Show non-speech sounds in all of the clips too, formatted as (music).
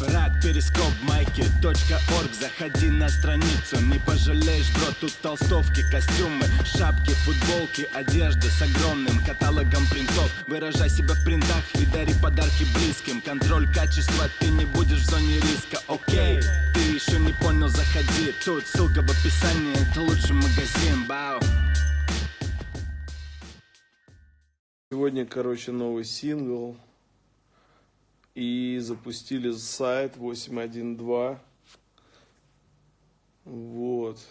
Рад перископ майки .орг. Заходи на страницу, не пожалеешь, бро Тут толстовки, костюмы, шапки, футболки Одежда с огромным каталогом принтов. Выражай себя в принтах и дари подарки близким. Контроль качества, ты не будешь в зоне риска, окей Ты еще не понял, заходи. Тут ссылка в описании, это лучший магазин, бау Сегодня, короче, новый сингл. И запустили сайт 812. Вот.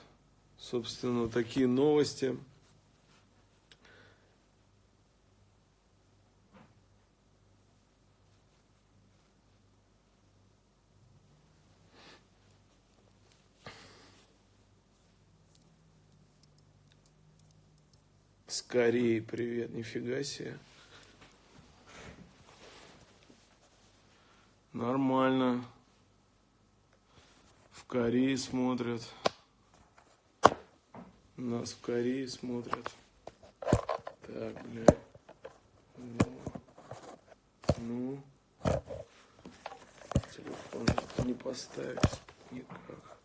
Собственно, такие новости. Скорее, привет, нифига себе. Нормально. В Корее смотрят. Нас в Корее смотрят. Так, бля. Ну. Ну. Телефон не поставить никак.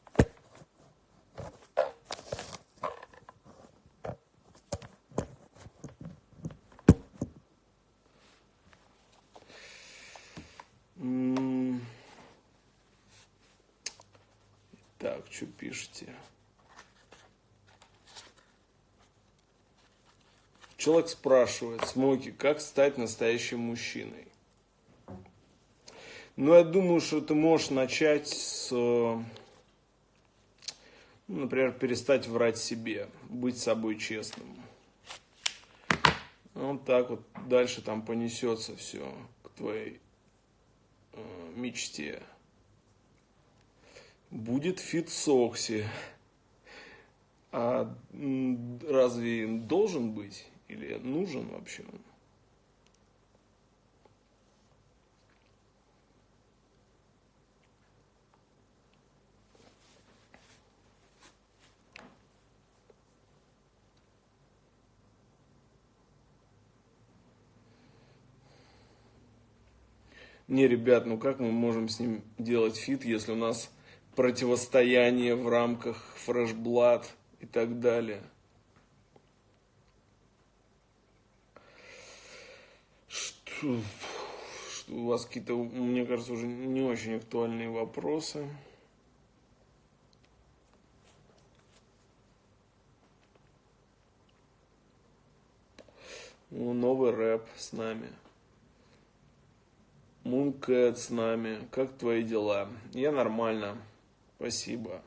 Так, что пишете? Человек спрашивает, Смоки, как стать настоящим мужчиной? Ну, я думаю, что ты можешь начать с, ну, например, перестать врать себе, быть собой честным. Вот так вот дальше там понесется все к твоей э, мечте будет feat с Окси. А разве должен быть или нужен вообще он? Не, ребят, ну как мы можем с ним делать feat, если у нас противостояние в рамках Fresh Blood и так далее. Что, что у вас какие-то, мне кажется, уже не очень актуальные вопросы. Ну, новый рэп с нами. Мункэт с нами. Как твои дела? Я нормально. Спасибо.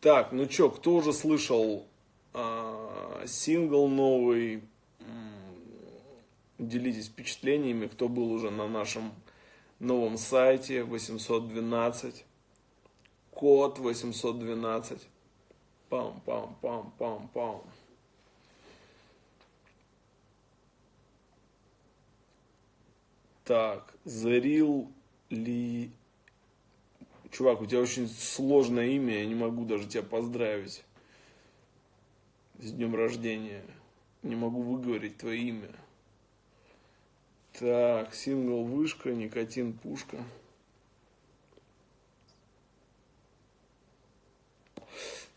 Так, ну чё, кто уже слышал а, сингл новый? Делитесь впечатлениями, кто был уже на нашем новом сайте 812. Код 812. Пам-пам-пам-пам-пам. Так, Зарил Ли... Чувак, у тебя очень сложное имя, я не могу даже тебя поздравить. С днем рождения. Не могу выговорить твое имя. Так, сингл «Вышка», «Никотин», «Пушка».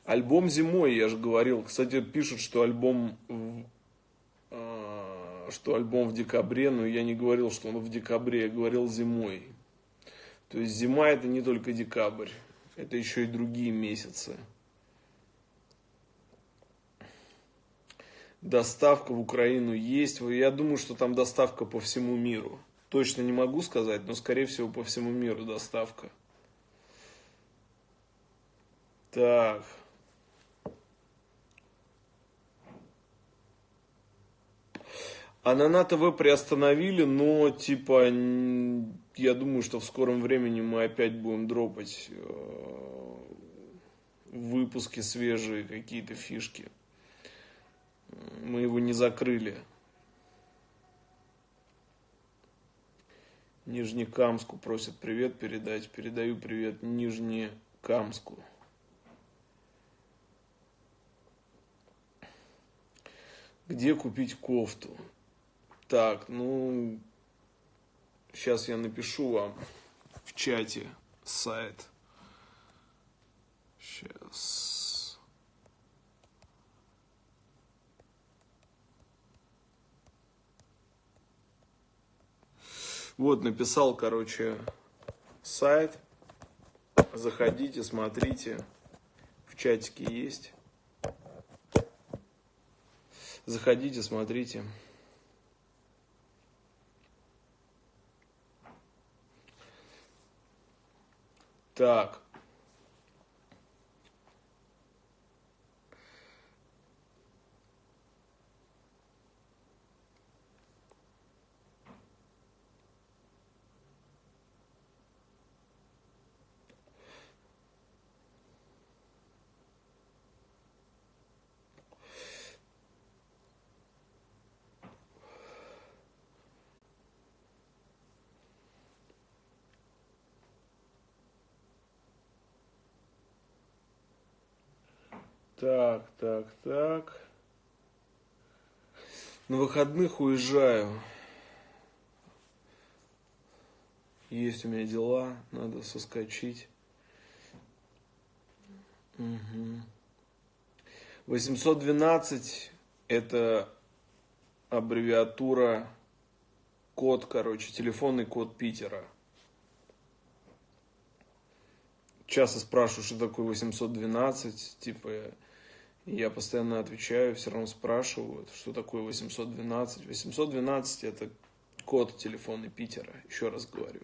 Альбом зимой, я же говорил. Кстати, пишут, что альбом что альбом в декабре, но я не говорил, что он в декабре, я говорил зимой. То есть зима это не только декабрь, это еще и другие месяцы. Доставка в Украину есть. Я думаю, что там доставка по всему миру. Точно не могу сказать, но скорее всего по всему миру доставка. Так. А на НАТВ приостановили, но типа я думаю, что в скором времени мы опять будем дропать э, выпуски свежие, какие-то фишки. Мы его не закрыли. Нижнекамску просят привет передать. Передаю привет Нижнекамску. Где купить кофту? Так, ну, сейчас я напишу вам в чате сайт. Сейчас. Вот, написал, короче, сайт. Заходите, смотрите. В чатике есть. Заходите, смотрите. Так. Так, так, так. На выходных уезжаю. Есть у меня дела, надо соскочить. Угу. 812 это аббревиатура, код, короче, телефонный код Питера. Часто спрашиваю, что такое 812, типа я постоянно отвечаю, все равно спрашивают, что такое 812. 812 это код телефона Питера, еще раз говорю.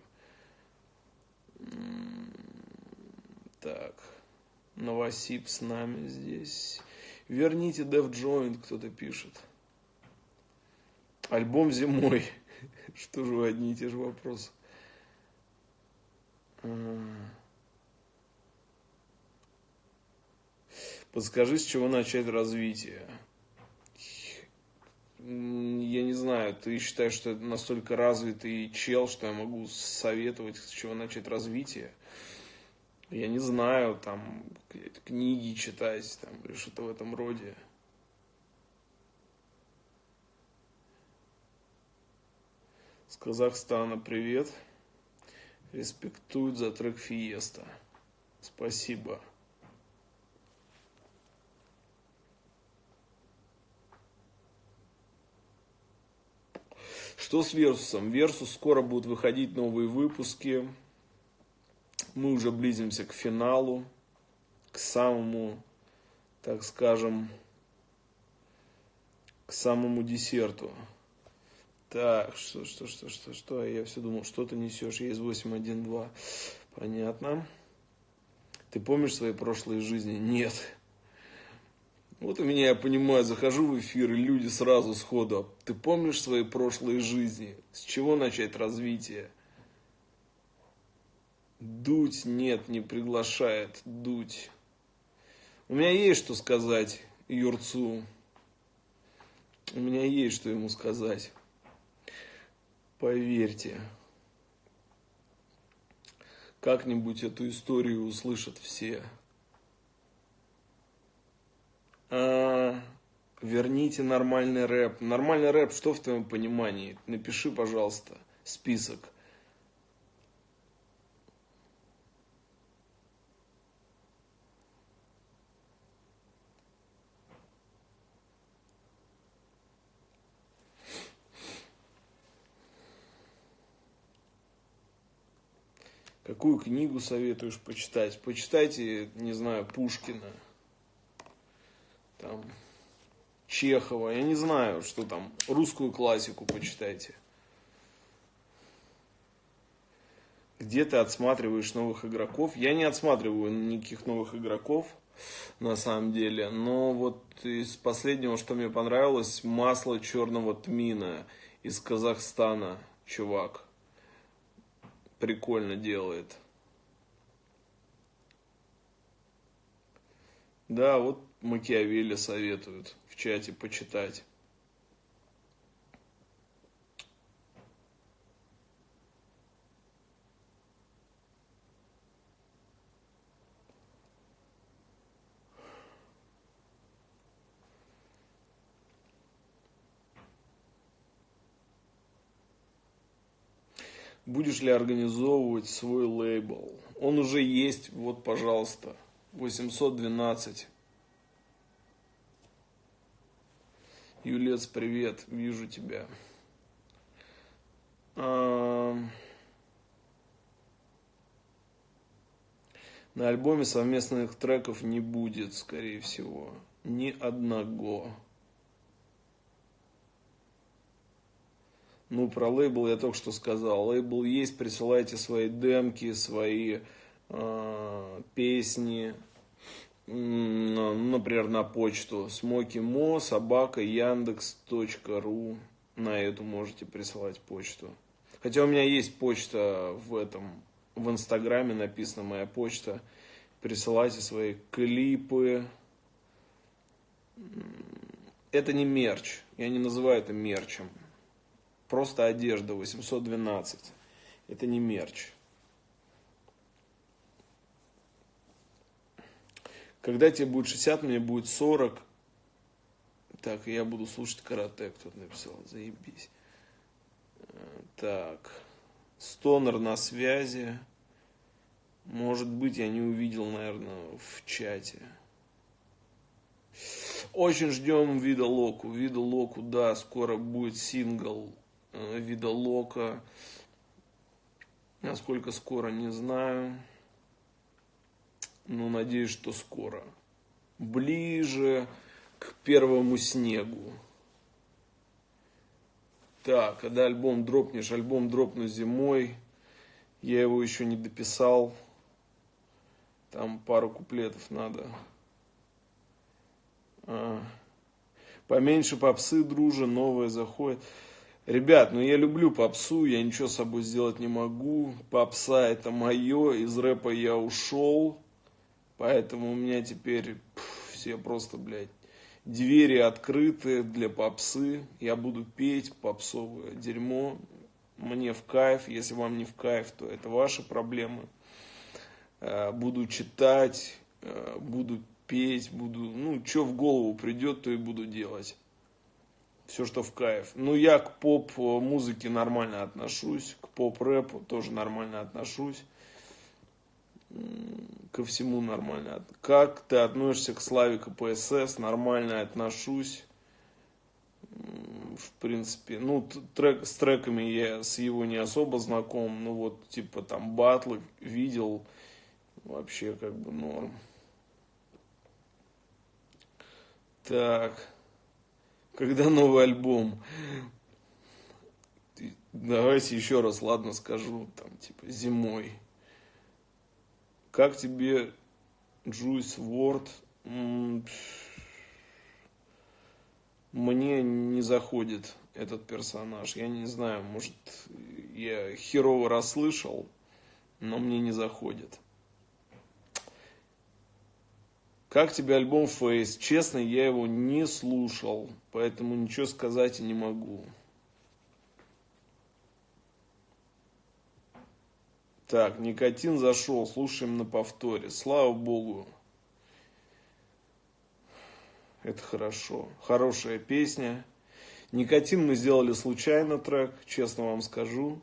Так, Новосиб с нами здесь. Верните Dev Joint, кто-то пишет. Альбом зимой. (laughs) Что же вы одни и те же вопросы? Подскажи, с чего начать развитие. Я не знаю, ты считаешь, что это настолько развитый чел, что я могу советовать, с чего начать развитие? Я не знаю, там, книги читать, там, или что-то в этом роде. С Казахстана привет. Респектуют за трек Фиеста. Спасибо. Что с Версусом? Версус скоро будут выходить новые выпуски. Мы уже близимся к финалу, к самому, так скажем, к самому десерту. Так, что, что, что, что, что? Я все думал, что ты несешь? Я из 8.1.2. Понятно. Ты помнишь свои прошлые жизни? Нет. Вот у меня, я понимаю, захожу в эфир, и люди сразу сходу. Ты помнишь свои прошлые жизни? С чего начать развитие? Дуть нет, не приглашает. Дуть. У меня есть что сказать Юрцу. У меня есть что ему сказать. Поверьте. Как-нибудь эту историю услышат все. А, верните нормальный рэп. Нормальный рэп, что в твоем понимании? Напиши, пожалуйста, список. Какую книгу советуешь почитать? Почитайте, не знаю, Пушкина там, Чехова, я не знаю, что там, русскую классику почитайте. Где ты отсматриваешь новых игроков? Я не отсматриваю никаких новых игроков, на самом деле. Но вот из последнего, что мне понравилось, масло черного тмина из Казахстана, чувак. Прикольно делает. Да, вот Макиавелли советуют в чате почитать. Будешь ли организовывать свой лейбл? Он уже есть, вот, пожалуйста, 812. Юлец, привет, вижу тебя. А... На альбоме совместных треков не будет, скорее всего, ни одного. Ну, про лейбл я только что сказал. Лейбл есть, присылайте свои демки, свои э, песни, например, на почту смокимо собака яндекс.ру. На эту можете присылать почту. Хотя у меня есть почта в этом, в инстаграме написана моя почта. Присылайте свои клипы. Это не мерч. Я не называю это мерчем. Просто одежда 812. Это не мерч. Когда тебе будет 60, мне будет 40. Так, я буду слушать карате, кто-то написал. Заебись. Так. Стонер на связи. Может быть, я не увидел, наверное, в чате. Очень ждем вида Локу. Вида Локу, да, скоро будет сингл э, вида Лока. Насколько скоро, не знаю. Но надеюсь, что скоро. Ближе к первому снегу. Так, когда альбом дропнешь? Альбом дропну зимой. Я его еще не дописал. Там пару куплетов надо. А. Поменьше попсы, друже, новое заходит. Ребят, ну я люблю попсу, я ничего с собой сделать не могу. Попса это мое, из рэпа я ушел. Поэтому у меня теперь пф, все просто, блядь, двери открыты для попсы. Я буду петь попсовое дерьмо. Мне в кайф. Если вам не в кайф, то это ваши проблемы. Э, буду читать, э, буду петь, буду, ну, что в голову придет, то и буду делать. Все, что в кайф. Ну, я к поп-музыке нормально отношусь, к поп-рэпу тоже нормально отношусь. Ко всему нормально. Как ты относишься к Славе КПСС? Нормально отношусь. В принципе, ну, трек, с треками я с его не особо знаком. Ну, вот, типа, там, батлы видел Вообще как бы норм. Так. Когда новый альбом? Давайте еще раз, ладно, скажу, там, типа, зимой. Как тебе Juice WRLD? Мне не заходит этот персонаж. Я не знаю, может, я херово расслышал, но мне не заходит. Как тебе альбом Face? Честно, я его не слушал, поэтому ничего сказать и не могу. Так, никотин зашел, слушаем на повторе. Слава богу. Это хорошо. Хорошая песня. Никотин мы сделали случайно трек, честно вам скажу.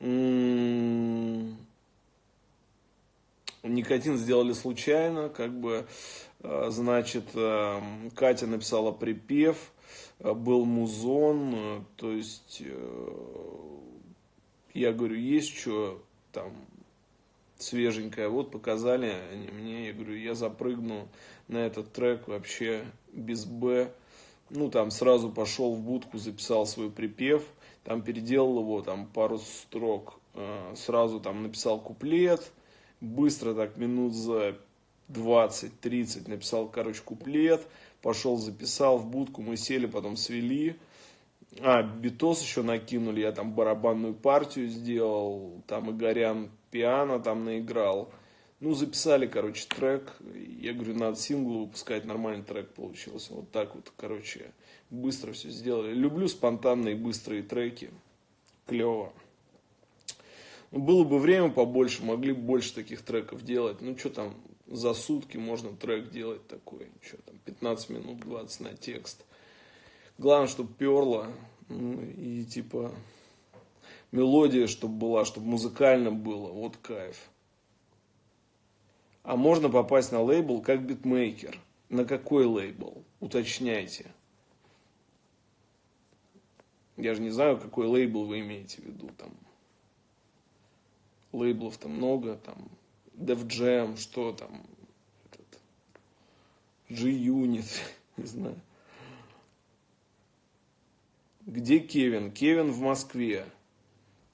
М -м -м Никотин сделали случайно, как бы, э, значит, э, Катя написала припев, э, был музон, то есть, я говорю, есть что там свеженькое, вот показали они мне, я говорю, я запрыгну на этот трек вообще без Б, ну, там сразу пошел в будку, записал свой припев, там переделал его, там пару строк, сразу там написал куплет, быстро так минут за 20-30 написал, короче, куплет, пошел записал в будку, мы сели, потом свели. А, битос еще накинули, я там барабанную партию сделал, там Игорян пиано там наиграл. Ну, записали, короче, трек. Я говорю, надо сингл выпускать, нормальный трек получился. Вот так вот, короче, быстро все сделали. Люблю спонтанные быстрые треки. Клево. Ну, было бы время побольше, могли бы больше таких треков делать. Ну, что там, за сутки можно трек делать такой. Что там, 15 минут, 20 на текст. Главное, чтобы перло. Ну, и типа... мелодия, чтобы была, чтобы музыкально было. Вот кайф. А можно попасть на лейбл как битмейкер. На какой лейбл? Уточняйте. Я же не знаю, какой лейбл вы имеете в виду. Там лейблов там много, там Def Jam, что там, этот, G-Unit, (laughs) не знаю. Где Кевин? Кевин в Москве.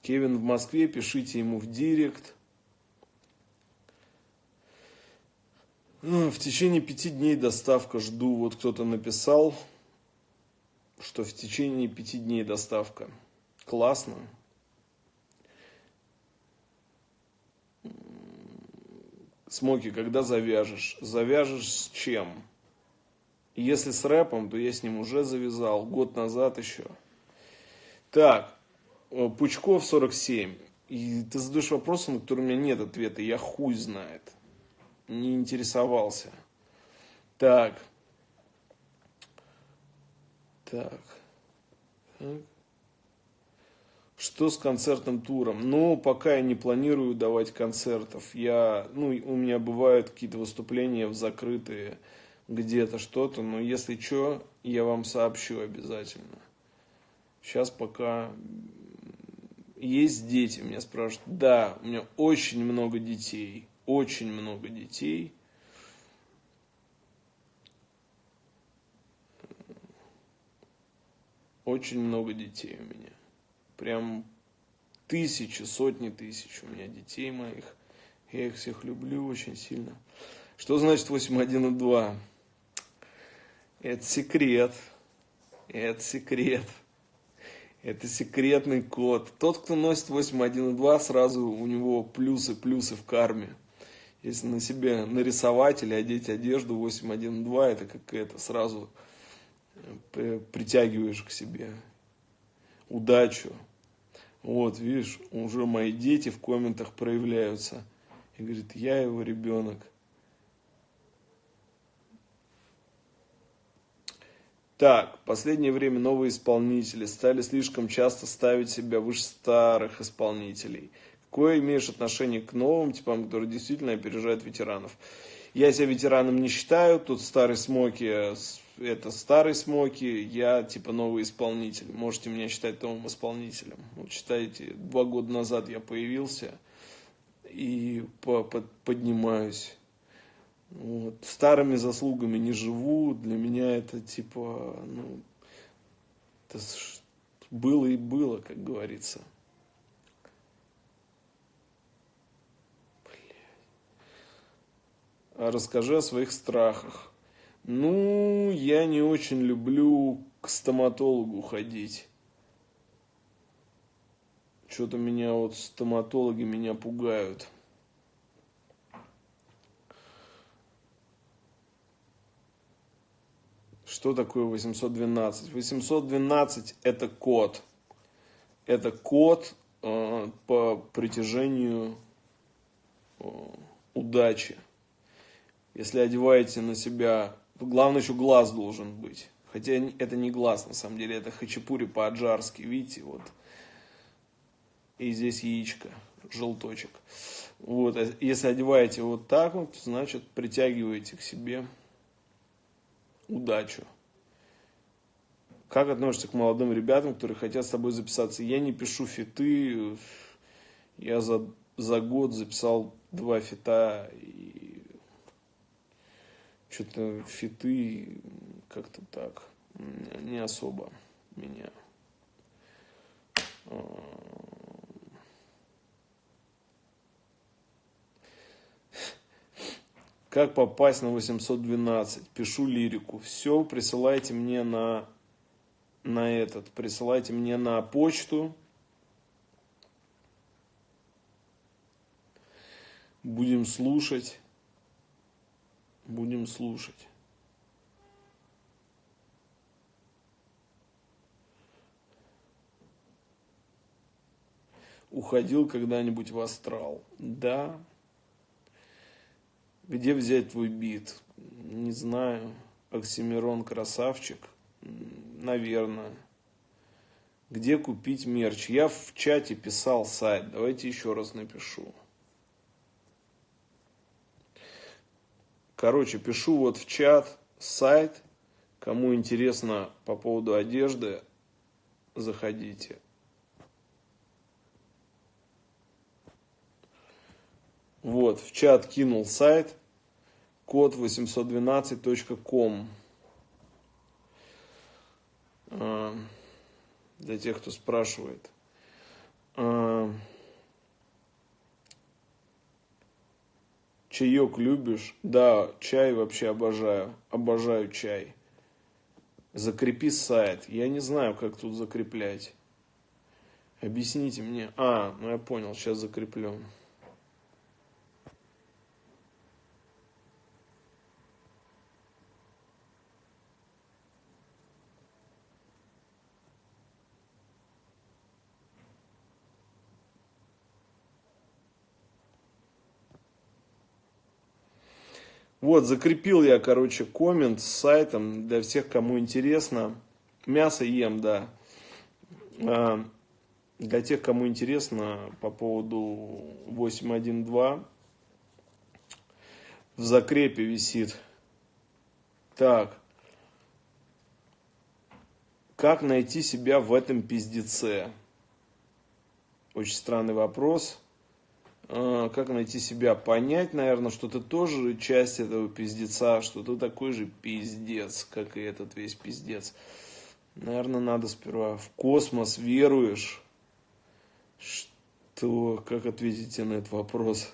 Кевин в Москве, пишите ему в директ. Ну, в течение пяти дней доставка жду. Вот кто-то написал, что в течение пяти дней доставка. Классно. Смоки, когда завяжешь? Завяжешь с чем? Если с рэпом, то я с ним уже завязал, год назад еще. Так, э, Пучков 47. И ты задаешь вопросы, на которые у меня нет ответа. Я хуй знает. Не интересовался. Так. Так. так. Что с концертным туром? Ну, пока я не планирую давать концертов. Я, ну, у меня бывают какие-то выступления в закрытые где-то что-то, но если что, я вам сообщу обязательно. Сейчас пока есть дети, меня спрашивают. Да, у меня очень много детей, очень много детей. Очень много детей у меня прям тысячи, сотни тысяч у меня детей моих. Я их всех люблю очень сильно. Что значит 8.1 и 2? Это секрет. Это секрет. Это секретный код. Тот, кто носит 8.1 и 2, сразу у него плюсы, плюсы в карме. Если на себе нарисовать или одеть одежду 8.1 и 2, это как это сразу э, притягиваешь к себе удачу. Вот, видишь, уже мои дети в комментах проявляются. И говорит, я его ребенок. Так, в последнее время новые исполнители стали слишком часто ставить себя выше старых исполнителей. Какое имеешь отношение к новым типам, которые действительно опережают ветеранов? Я себя ветераном не считаю, тут старый Смоки это старый Смоки, я типа новый исполнитель. Можете меня считать новым исполнителем. Вот считаете, два года назад я появился и по -под поднимаюсь. Вот. Старыми заслугами не живу. Для меня это типа, ну, это было и было, как говорится. А расскажи о своих страхах. Ну, я не очень люблю к стоматологу ходить. Что-то меня вот стоматологи меня пугают. Что такое 812? 812 это код. Это код э, по притяжению э, удачи. Если одеваете на себя Главное еще глаз должен быть. Хотя это не глаз, на самом деле, это хачапури по-аджарски, видите, вот. И здесь яичко, желточек. Вот, а если одеваете вот так вот, значит, притягиваете к себе удачу. Как относишься к молодым ребятам, которые хотят с тобой записаться? Я не пишу фиты, я за, за год записал два фита, и что-то фиты как-то так не особо меня Как попасть на 812? Пишу лирику. Все, присылайте мне на, на этот. Присылайте мне на почту. Будем слушать будем слушать. Уходил когда-нибудь в астрал? Да. Где взять твой бит? Не знаю. Оксимирон красавчик? Наверное. Где купить мерч? Я в чате писал сайт. Давайте еще раз напишу. Короче, пишу вот в чат сайт. Кому интересно по поводу одежды, заходите. Вот, в чат кинул сайт код 812.com. А, для тех, кто спрашивает. А, чаек любишь? Да, чай вообще обожаю. Обожаю чай. Закрепи сайт. Я не знаю, как тут закреплять. Объясните мне. А, ну я понял, сейчас закреплю. Вот, закрепил я, короче, коммент с сайтом для всех, кому интересно. Мясо ем, да. А, для тех, кому интересно по поводу 812, в закрепе висит. Так. Как найти себя в этом пиздеце? Очень странный вопрос. А, как найти себя, понять, наверное, что ты тоже часть этого пиздеца, что ты такой же пиздец, как и этот весь пиздец. Наверное, надо сперва в космос веруешь. Что, как ответите на этот вопрос?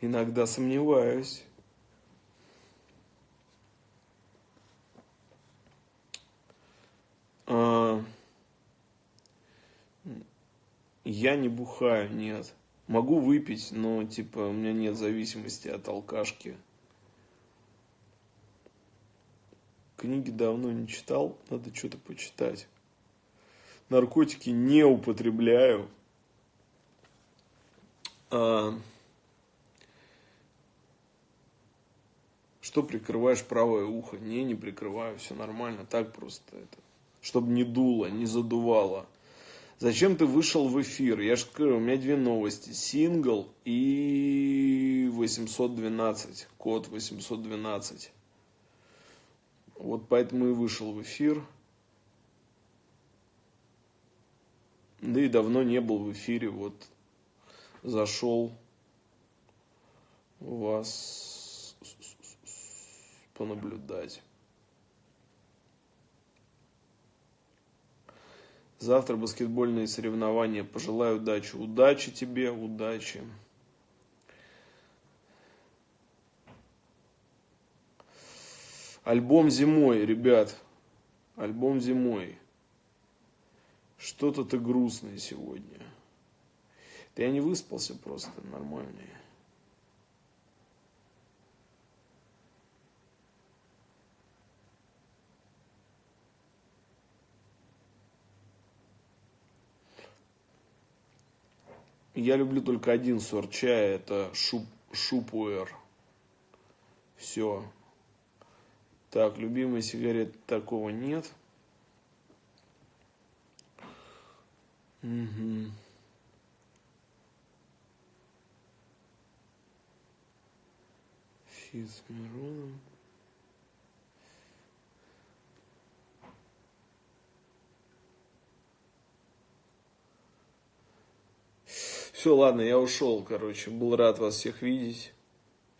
Иногда сомневаюсь. А, я не бухаю, нет. Могу выпить, но типа у меня нет зависимости от алкашки. Книги давно не читал, надо что-то почитать. Наркотики не употребляю. А... Что прикрываешь правое ухо? Не, не прикрываю, все нормально, так просто это. Чтобы не дуло, не задувало. Зачем ты вышел в эфир? Я же говорю, у меня две новости. Сингл и 812. Код 812. Вот поэтому и вышел в эфир. Да и давно не был в эфире. Вот зашел вас понаблюдать. Завтра баскетбольные соревнования. Пожелаю удачи. Удачи тебе, удачи. Альбом зимой, ребят. Альбом зимой. Что-то ты грустный сегодня. Да я не выспался просто нормальный. Я люблю только один сорт чая, это шуп, шупуэр. Все. Так, любимой сигарет такого нет. Угу. Фит с Мироном. Все, ладно, я ушел, короче. Был рад вас всех видеть.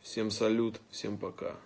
Всем салют, всем пока.